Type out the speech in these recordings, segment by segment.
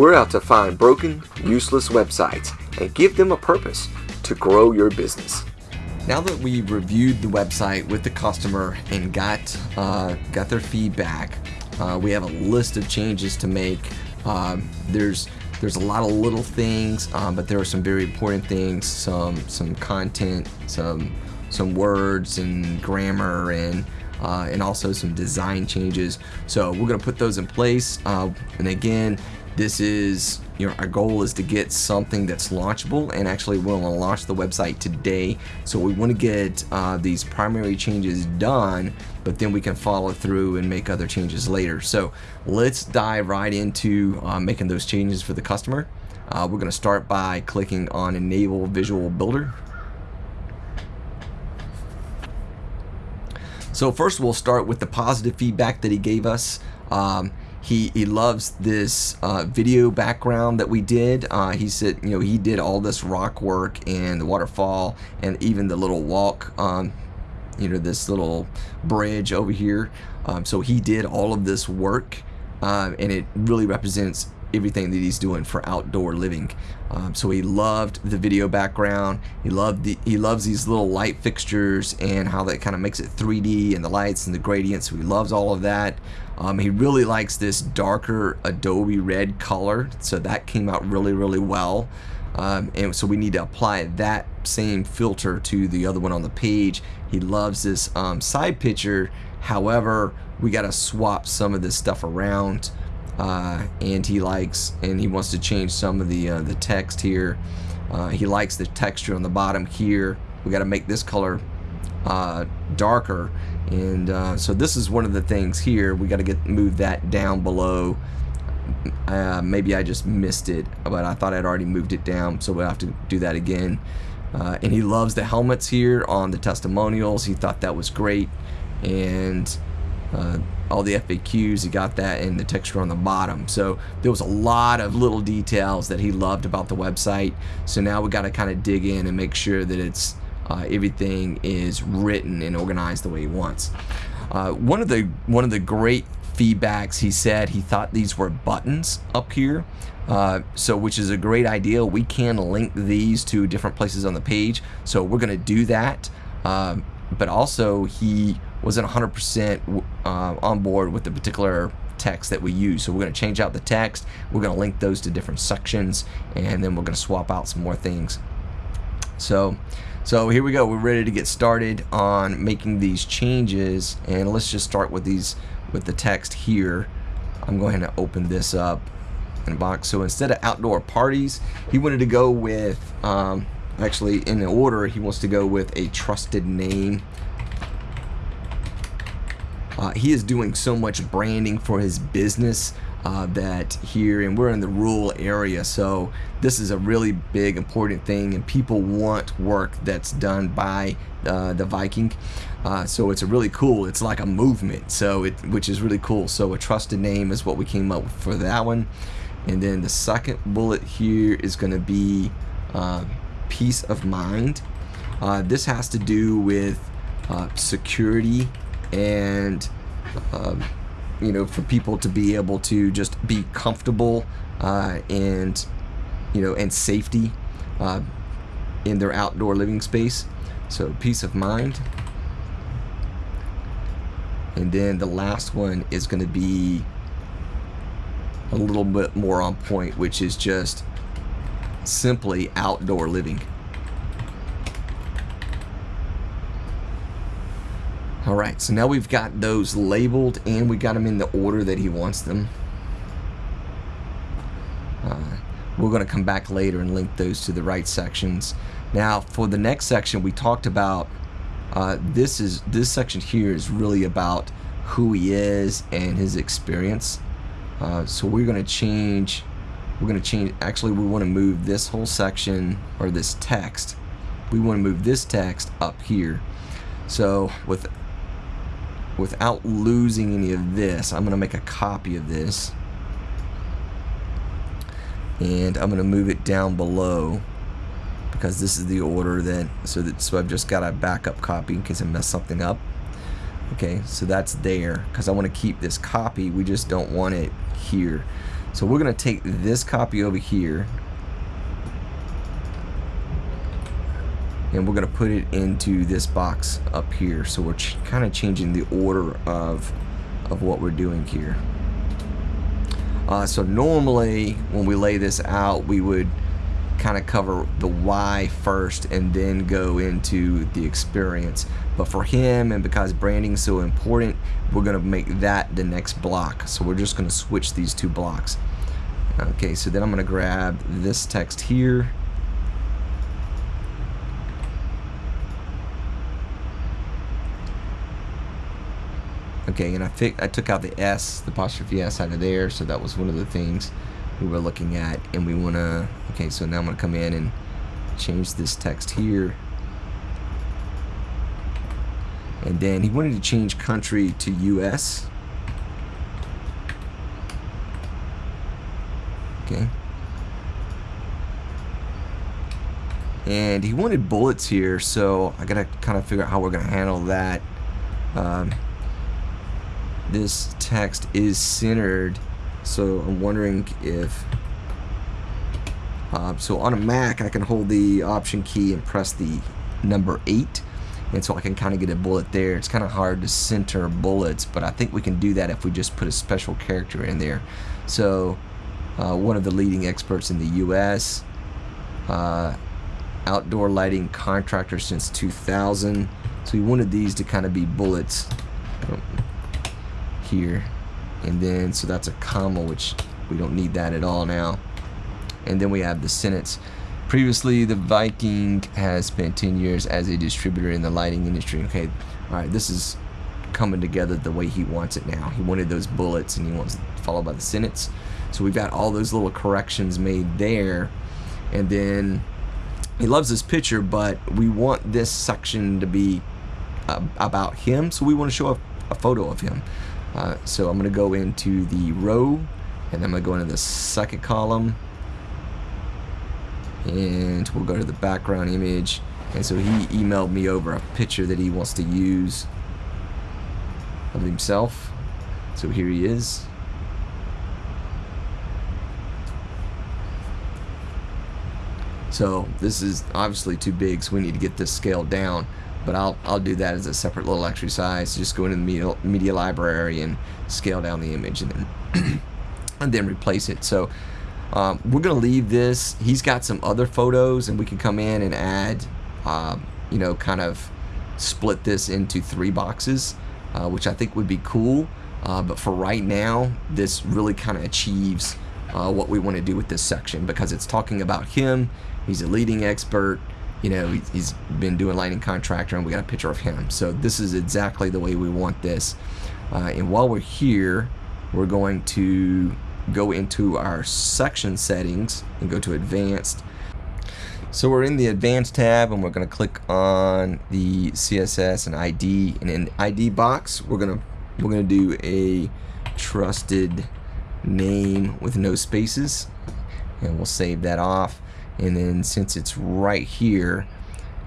We're out to find broken, useless websites and give them a purpose to grow your business. Now that we've reviewed the website with the customer and got uh, got their feedback, uh, we have a list of changes to make. Uh, there's there's a lot of little things, um, but there are some very important things, some some content, some some words and grammar and uh, and also some design changes. So we're gonna put those in place. Uh, and again, this is you know our goal is to get something that's launchable and actually we're to launch the website today. So we want to get uh, these primary changes done but then we can follow through and make other changes later. So let's dive right into uh, making those changes for the customer. Uh, we're going to start by clicking on enable visual builder. So first we'll start with the positive feedback that he gave us. Um, he, he loves this uh, video background that we did. Uh, he said, you know, he did all this rock work and the waterfall and even the little walk, um, you know, this little bridge over here. Um, so he did all of this work uh, and it really represents everything that he's doing for outdoor living. Um, so he loved the video background. He loved the he loves these little light fixtures and how that kind of makes it 3D and the lights and the gradients. So he loves all of that. Um, he really likes this darker Adobe red color. So that came out really really well. Um, and so we need to apply that same filter to the other one on the page. He loves this um, side picture. However, we got to swap some of this stuff around uh, and he likes and he wants to change some of the uh, the text here uh, he likes the texture on the bottom here we got to make this color uh, darker and uh, so this is one of the things here. We got to get move that down below. Uh, maybe I just missed it but I thought I'd already moved it down so we'll have to do that again. And he loves the helmets here on the testimonials. He thought that was great. And uh, all the FAQs, he got that and the texture on the bottom. So there was a lot of little details that he loved about the website. So now we got to kind of dig in and make sure that it's uh, everything is written and organized the way he wants. Uh, one of the one of the great feedbacks he said he thought these were buttons up here. Uh, so which is a great idea. We can link these to different places on the page. So we're going to do that. Um, but also he wasn't 100% uh, on board with the particular text that we use. So we're going to change out the text. We're going to link those to different sections, and then we're going to swap out some more things. So, so here we go. We're ready to get started on making these changes, and let's just start with these with the text here. I'm going to open this up in a box. So instead of outdoor parties, he wanted to go with. Um, actually in the order he wants to go with a trusted name uh, he is doing so much branding for his business uh, that here and we're in the rural area so this is a really big important thing and people want work that's done by uh, the Viking. Uh, so it's a really cool it's like a movement so it which is really cool. So a trusted name is what we came up with for that one. And then the second bullet here is going to be uh, peace of mind. Uh, this has to do with uh, security and um, you know for people to be able to just be comfortable uh, and you know and safety uh, in their outdoor living space. So peace of mind. And then the last one is going to be a little bit more on point which is just simply outdoor living Alright, so now we've got those labeled and we got them in the order that he wants them. Uh, we're going to come back later and link those to the right sections. Now, for the next section, we talked about uh, this is this section here is really about who he is and his experience. Uh, so we're going to change. We're going to change. Actually, we want to move this whole section or this text. We want to move this text up here. So with without losing any of this, I'm going to make a copy of this. And I'm going to move it down below because this is the order that so that so I've just got a backup copy in case I mess something up. Okay, so that's there because I want to keep this copy. We just don't want it here. So we're going to take this copy over here and we're going to put it into this box up here. So we're kind of changing the order of, of what we're doing here. Uh, so normally when we lay this out, we would kind of cover the why first and then go into the experience. But for him and because branding is so important, we're going to make that the next block. So we're just going to switch these two blocks. Okay, so then I'm going to grab this text here. Okay, and I I took out the S, the apostrophe S out of there, so that was one of the things we were looking at and we want to okay so now I'm gonna come in and change this text here. And then he wanted to change country to US okay. And he wanted bullets here so I gotta kind of figure out how we're gonna handle that. Um, this text is centered so I'm wondering if uh, so on a Mac I can hold the option key and press the number 8 and so I can kind of get a bullet there. It's kind of hard to center bullets but I think we can do that if we just put a special character in there. So uh, one of the leading experts in the US uh, outdoor lighting contractor since 2000 so we wanted these to kind of be bullets. Um, here. And then so that's a comma which we don't need that at all now. And then we have the sentence. Previously the Viking has spent 10 years as a distributor in the lighting industry. Okay alright this is coming together the way he wants it now. He wanted those bullets and he wants followed by the sentence. So we've got all those little corrections made there. And then he loves this picture but we want this section to be uh, about him. So we want to show a, a photo of him uh, so I'm going to go into the row and I'm going to go into the second column. And we'll go to the background image. And so he emailed me over a picture that he wants to use of himself. So here he is. So this is obviously too big so we need to get this scaled down but I'll, I'll do that as a separate little exercise just go into the media, media library and scale down the image and then and then replace it. So um, we're gonna leave this. He's got some other photos and we can come in and add um, you know kind of split this into three boxes uh, which I think would be cool. Uh, but for right now this really kind of achieves uh, what we want to do with this section because it's talking about him. He's a leading expert you know, he's been doing lighting contractor and we got a picture of him. So this is exactly the way we want this. Uh, and while we're here, we're going to go into our section settings and go to advanced. So we're in the advanced tab and we're going to click on the CSS and ID and in ID box we're going to we're going to do a trusted name with no spaces and we'll save that off and then since it's right here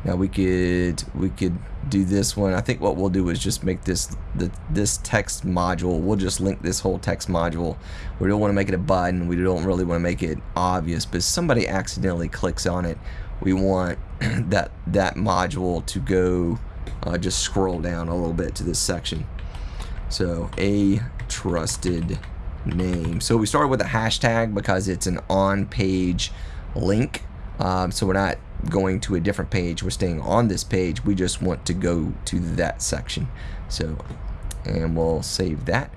now we could we could do this one. I think what we'll do is just make this the this text module we'll just link this whole text module. We don't want to make it a button we don't really want to make it obvious but somebody accidentally clicks on it. We want that that module to go uh, just scroll down a little bit to this section. So a trusted name. So we started with a hashtag because it's an on page link. Um, so we're not going to a different page. We're staying on this page. We just want to go to that section. So, and we'll save that.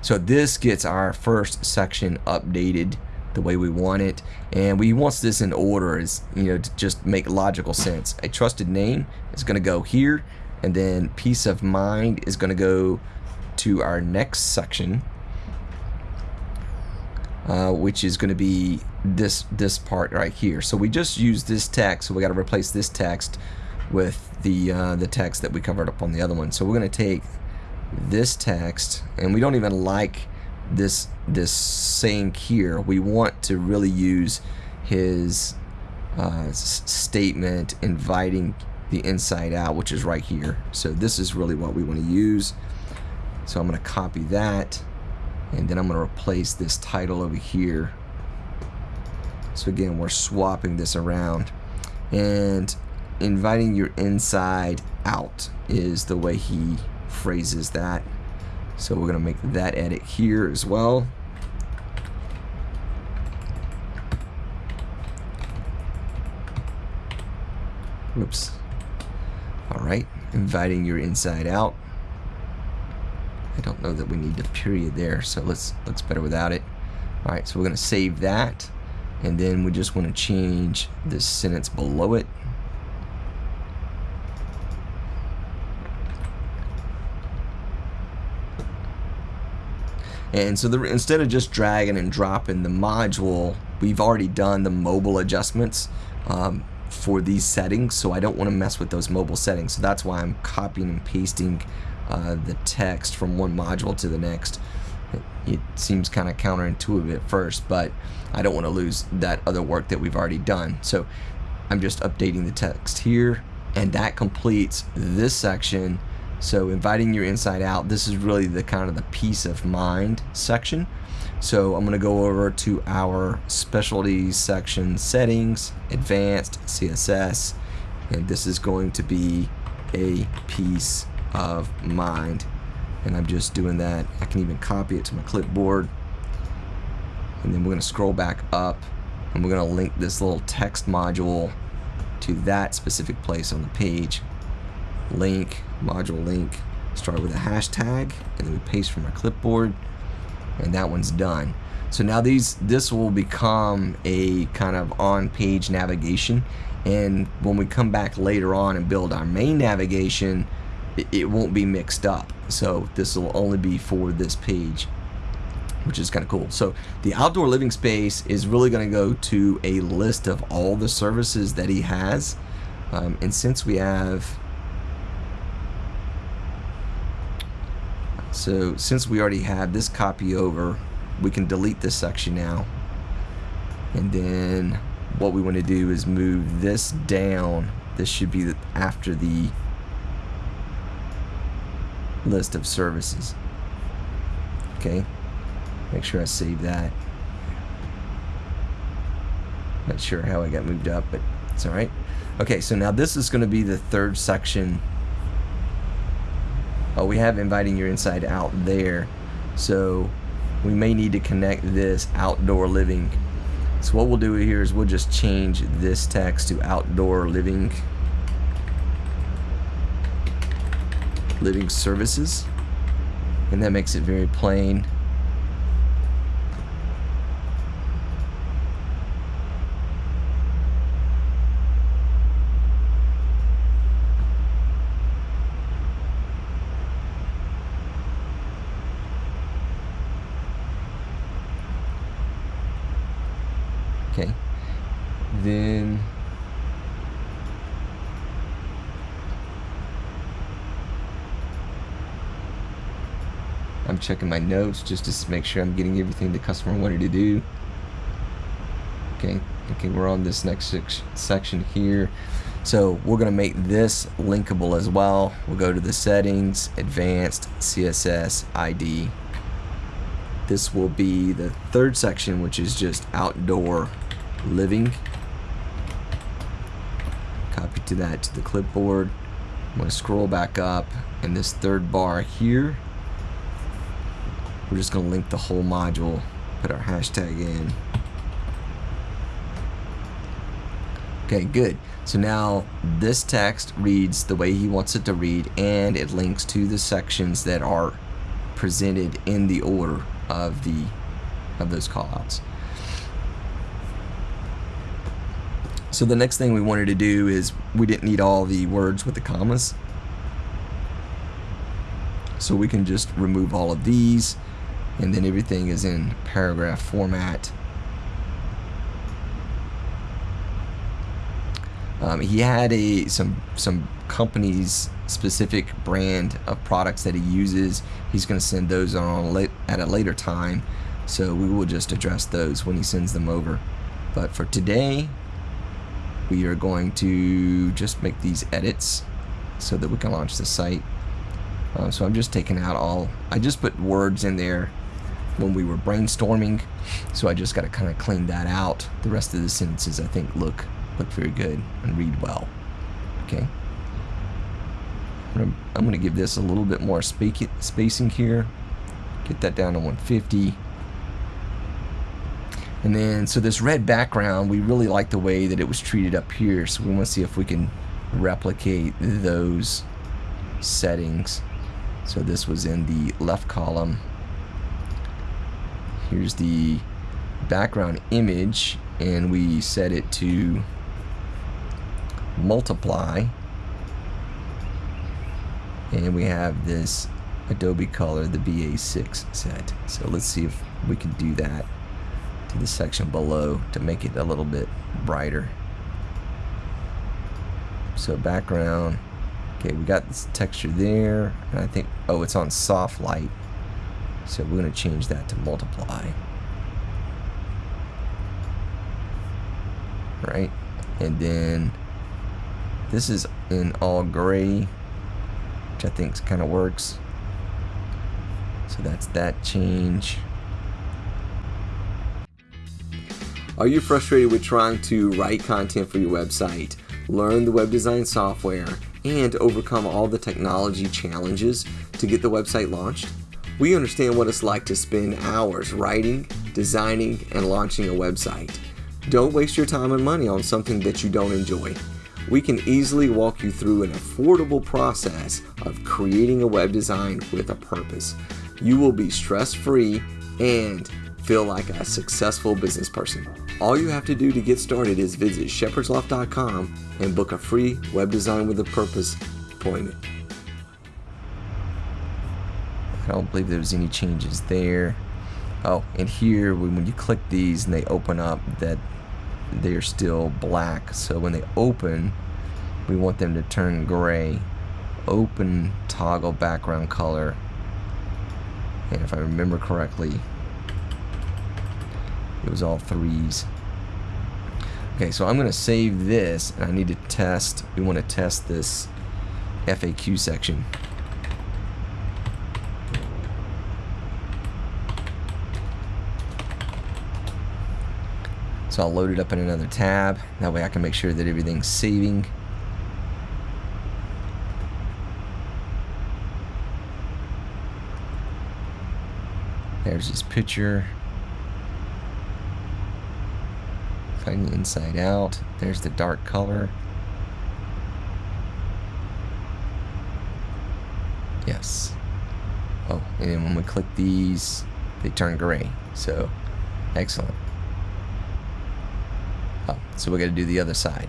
So this gets our first section updated the way we want it and we want this in order is you know to just make logical sense a trusted name is going to go here and then peace of mind is going to go to our next section uh, which is going to be this this part right here. So we just use this text, so we got to replace this text with the uh, the text that we covered up on the other one. So we're going to take this text, and we don't even like this this saying here. We want to really use his uh, statement inviting the inside out, which is right here. So this is really what we want to use. So I'm going to copy that and then I'm going to replace this title over here. So again we're swapping this around. And inviting your inside out is the way he phrases that. So we're going to make that edit here as well. Whoops alright inviting your inside out I don't know that we need the period there, so let's looks better without it. All right, so we're gonna save that, and then we just want to change this sentence below it. And so the, instead of just dragging and dropping the module, we've already done the mobile adjustments um, for these settings, so I don't want to mess with those mobile settings. So that's why I'm copying and pasting uh, the text from one module to the next. It, seems kind of counterintuitive at first, but I don't want to lose that other work that we've already done. So I'm just updating the text here, and that completes this section. So inviting your inside out, this is really the kind of the peace of mind section. So I'm going to go over to our specialties section settings, advanced CSS, and this is going to be a peace of mind. And I'm just doing that. I can even copy it to my clipboard. And then we're gonna scroll back up and we're gonna link this little text module to that specific place on the page. Link module link. Start with a hashtag and then we paste from our clipboard and that one's done. So now these this will become a kind of on page navigation. And when we come back later on and build our main navigation it won't be mixed up. So this will only be for this page, which is kind of cool. So the outdoor living space is really going to go to a list of all the services that he has. Um, and since we have, so since we already have this copy over, we can delete this section now. And then what we want to do is move this down. This should be after the list of services. Okay, make sure I save that. Not sure how I got moved up, but it's alright. Okay, so now this is going to be the third section. Oh, we have inviting your inside out there. So we may need to connect this outdoor living. So what we'll do here is we'll just change this text to outdoor living living services. And that makes it very plain okay then I'm checking my notes just to make sure I'm getting everything the customer wanted to do. Okay, okay, we're on this next section here. So we're to make this linkable as well. We'll go to the settings, advanced CSS ID. This will be the third section, which is just outdoor living. Copy to that to the clipboard. I'm to scroll back up and this third bar here we're just going to link the whole module, put our hashtag in. Okay, good. So now this text reads the way he wants it to read and it links to the sections that are presented in the order of the of those callouts. So the next thing we wanted to do is we didn't need all the words with the commas. So we can just remove all of these and then everything is in paragraph format. Um, he had a some some companies specific brand of products that he uses. He's going to send those on at a later time, so we will just address those when he sends them over. But for today, we are going to just make these edits so that we can launch the site. Uh, so I'm just taking out all. I just put words in there when we were brainstorming. So I just got to kind of clean that out. The rest of the sentences I think look look very good and read well. Okay. I'm going to give this a little bit more spacing here. Get that down to 150. And then, so this red background, we really like the way that it was treated up here. So we want to see if we can replicate those settings. So this was in the left column. Here's the background image, and we set it to multiply. And we have this Adobe Color, the BA6 set. So let's see if we can do that to the section below to make it a little bit brighter. So background, okay, we got this texture there, and I think, oh, it's on soft light. So we're going to change that to multiply. Right, and then this is in all gray, which I think kind of works. So that's that change. Are you frustrated with trying to write content for your website, learn the web design software, and overcome all the technology challenges to get the website launched? We understand what it's like to spend hours writing, designing, and launching a website. Don't waste your time and money on something that you don't enjoy. We can easily walk you through an affordable process of creating a web design with a purpose. You will be stress free and feel like a successful business person. All you have to do to get started is visit shepherdsloft.com and book a free web design with a purpose appointment. I don't believe there's any changes there. Oh, and here when you click these and they open up that they're still black. So when they open, we want them to turn gray. Open toggle background color. And if I remember correctly, it was all threes. Okay, so I'm going to save this, and I need to test. We want to test this FAQ section. So I'll load it up in another tab. That way I can make sure that everything's saving. There's this picture. The inside out. There's the dark color. Yes. Oh, and when we click these, they turn gray. So, excellent. So we got to do the other side.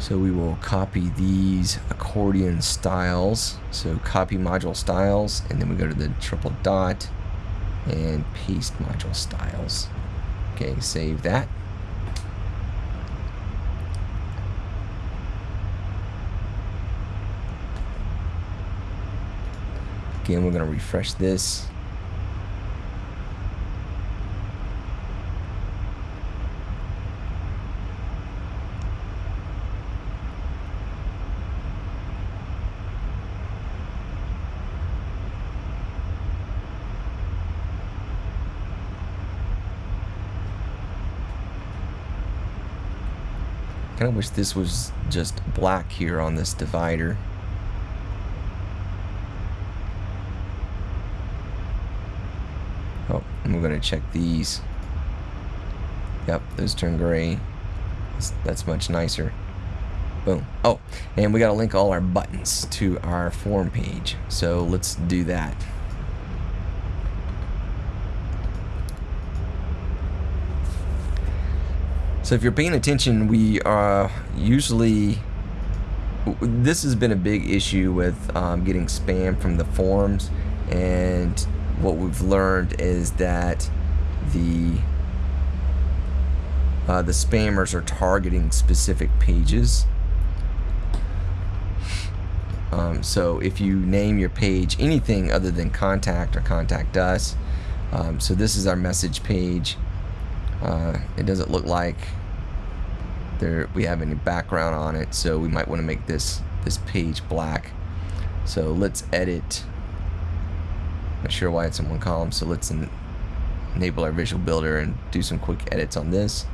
So we will copy these accordion styles. So copy module styles, and then we go to the triple dot and paste module styles. Okay, save that. Again, we're going to refresh this. Kind of wish this was just black here on this divider. Oh, and we're going to check these. Yep, those turn gray. That's, that's much nicer. Boom. Oh, and we got to link all our buttons to our form page. So let's do that. So if you're paying attention, we are usually this has been a big issue with um, getting spam from the forums. And what we've learned is that the uh, the spammers are targeting specific pages. Um, so if you name your page anything other than contact or contact us um, so this is our message page. Uh, it doesn't look like there we have any background on it so we might want to make this this page black so let's edit Not sure why it's in one column, so let's en enable our visual builder and do some quick edits on this.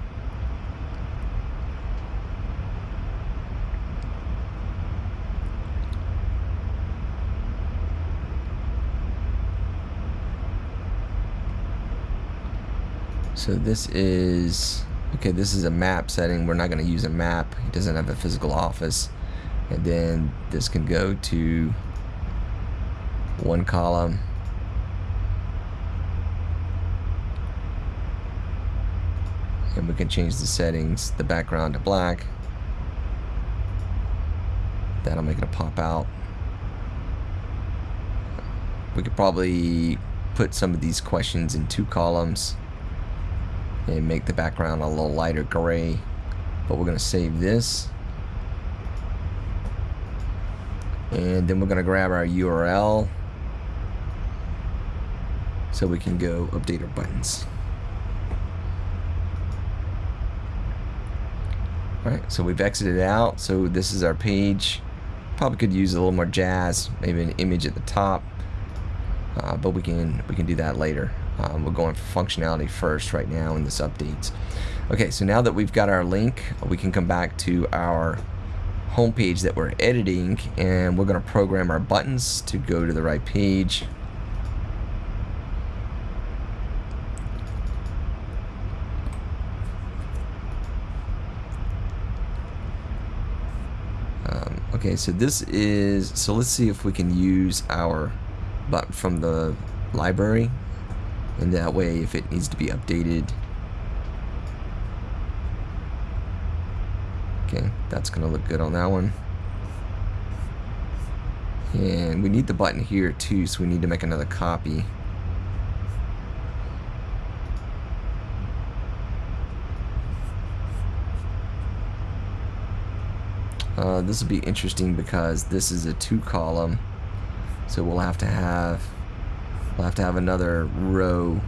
So this is, okay, this is a map setting. We're not going to use a map. It doesn't have a physical office. And then this can go to one column. And we can change the settings, the background to black. That'll make it a pop out. We could probably put some of these questions in two columns and make the background a little lighter gray. But we're gonna save this. And then we're gonna grab our URL so we can go update our buttons. Alright so we've exited out. So this is our page. Probably could use a little more jazz maybe an image at the top. Uh, but we can we can do that later um, we're going for functionality first right now in this update. Okay, so now that we've got our link, we can come back to our homepage that we're editing and we're going to program our buttons to go to the right page. Um, okay, so this is, so let's see if we can use our button from the library and that way if it needs to be updated okay that's gonna look good on that one. And we need the button here too so we need to make another copy. Uh, this will be interesting because this is a two column so we'll have to have We'll have to have another row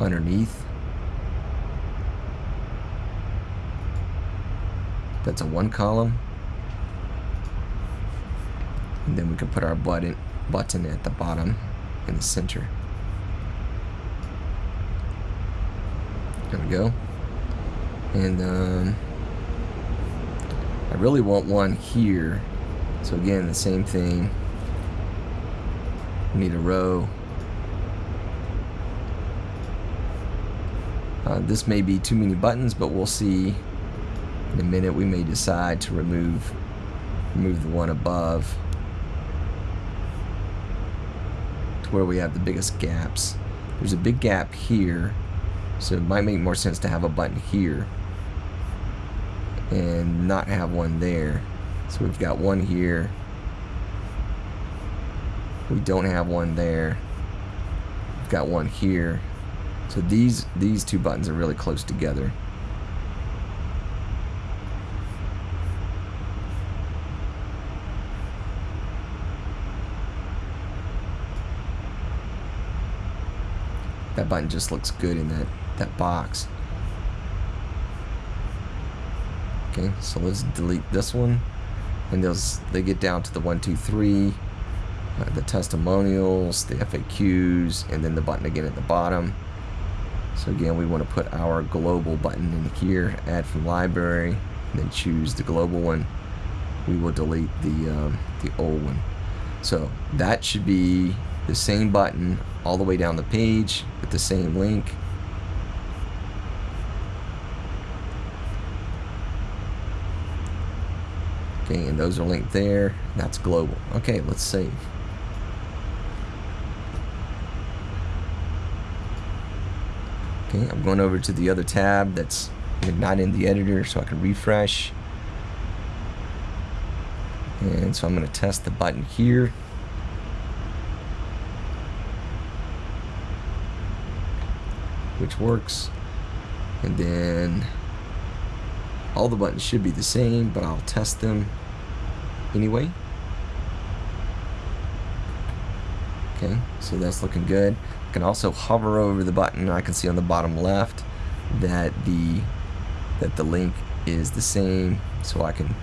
underneath. That's a one column. And then we can put our button button at the bottom in the center. There we go. And um, I really want one here. So again, the same thing. Need a row. Uh, this may be too many buttons, but we'll see in a minute. We may decide to remove remove the one above to where we have the biggest gaps. There's a big gap here, so it might make more sense to have a button here and not have one there. So we've got one here, we don't have one there. We've got one here. So these these two buttons are really close together. That button just looks good in that, that box. Okay, so let's delete this one. And those they get down to the one, two, three uh, the testimonials, the FAQs, and then the button again at the bottom. So again, we want to put our global button in here, add from library, and then choose the global one. We will delete the, um, the old one. So that should be the same button all the way down the page with the same link. Okay, and those are linked there. That's global. Okay, let's save. Okay, I'm going over to the other tab that's not in the editor so I can refresh. And so I'm going to test the button here. Which works. And then all the buttons should be the same, but I'll test them anyway. Okay, so that's looking good. I can also hover over the button. I can see on the bottom left that the that the link is the same, so I can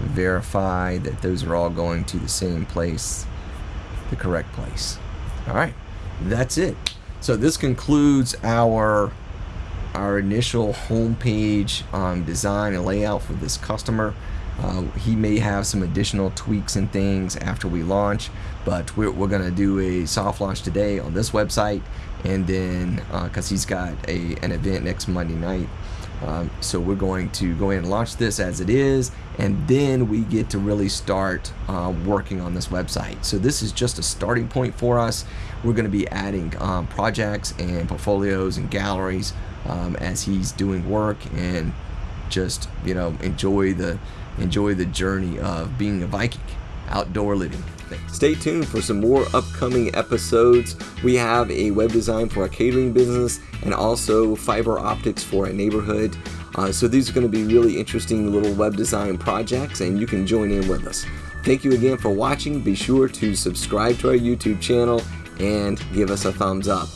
verify that those are all going to the same place the correct place. All right, that's it. So this concludes our our initial homepage um, design and layout for this customer. Uh, he may have some additional tweaks and things after we launch, but we're, we're going to do a soft launch today on this website, and then because uh, he's got a an event next Monday night, um, so we're going to go ahead and launch this as it is, and then we get to really start uh, working on this website. So this is just a starting point for us. We're going to be adding um, projects and portfolios and galleries um, as he's doing work and just you know enjoy the enjoy the journey of being a Viking, outdoor living. Stay tuned for some more upcoming episodes. We have a web design for a catering business and also fiber optics for a neighborhood. Uh, so these are going to be really interesting little web design projects and you can join in with us. Thank you again for watching. Be sure to subscribe to our YouTube channel and give us a thumbs up.